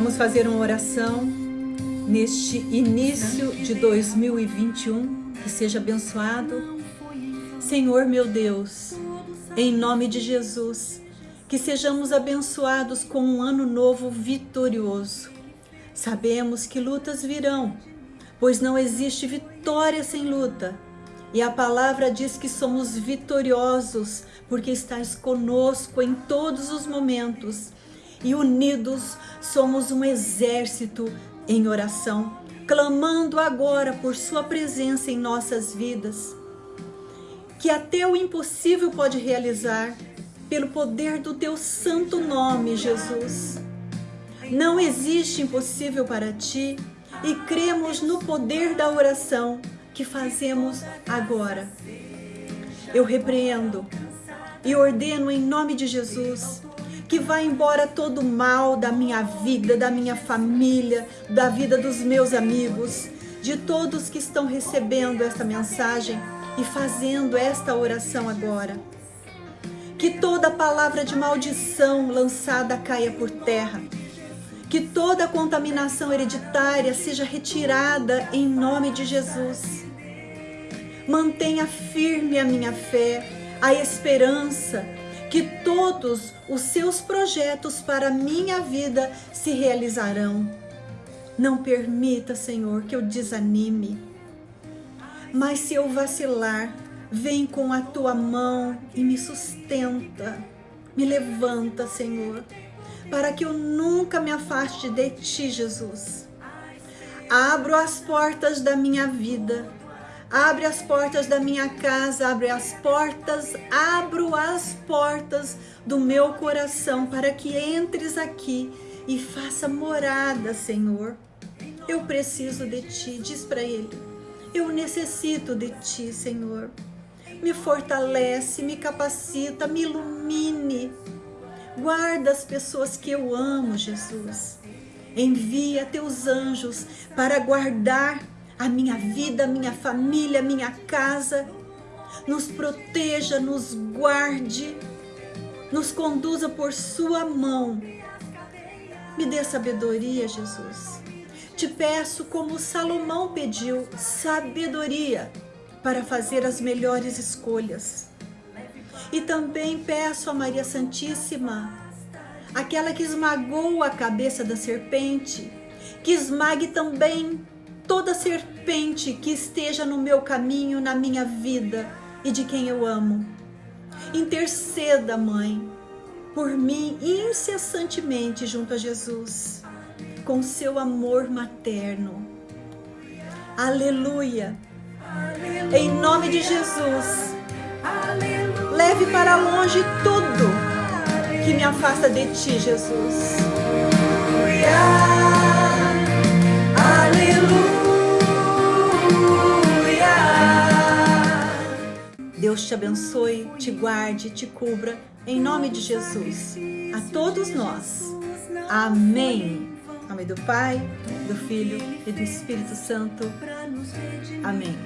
Vamos fazer uma oração neste início de 2021, que seja abençoado. Senhor meu Deus, em nome de Jesus, que sejamos abençoados com um ano novo vitorioso. Sabemos que lutas virão, pois não existe vitória sem luta. E a palavra diz que somos vitoriosos, porque estás conosco em todos os momentos. E unidos somos um exército em oração, clamando agora por Sua presença em nossas vidas. Que até o impossível pode realizar, pelo poder do Teu santo nome, Jesus. Não existe impossível para Ti e cremos no poder da oração que fazemos agora. Eu repreendo e ordeno em nome de Jesus que vá embora todo o mal da minha vida, da minha família, da vida dos meus amigos, de todos que estão recebendo esta mensagem e fazendo esta oração agora. Que toda palavra de maldição lançada caia por terra. Que toda contaminação hereditária seja retirada em nome de Jesus. Mantenha firme a minha fé, a esperança, que todos os seus projetos para a minha vida se realizarão. Não permita, Senhor, que eu desanime. Mas se eu vacilar, vem com a tua mão e me sustenta. Me levanta, Senhor, para que eu nunca me afaste de ti, Jesus. Abro as portas da minha vida Abre as portas da minha casa, abre as portas, abro as portas do meu coração para que entres aqui e faça morada, Senhor. Eu preciso de ti, diz para ele. Eu necessito de ti, Senhor. Me fortalece, me capacita, me ilumine. Guarda as pessoas que eu amo, Jesus. Envia teus anjos para guardar a minha vida, a minha família, a minha casa. Nos proteja, nos guarde, nos conduza por sua mão. Me dê sabedoria, Jesus. Te peço, como Salomão pediu, sabedoria para fazer as melhores escolhas. E também peço a Maria Santíssima, aquela que esmagou a cabeça da serpente, que esmague também toda serpente que esteja no meu caminho, na minha vida e de quem eu amo. Interceda, Mãe, por mim incessantemente junto a Jesus, com seu amor materno. Aleluia! Aleluia. Em nome de Jesus, Aleluia. leve para longe tudo que me afasta de ti, Jesus. Aleluia. Deus te abençoe, te guarde, te cubra, em nome de Jesus. A todos nós. Amém. Em nome do Pai, do Filho e do Espírito Santo. Amém.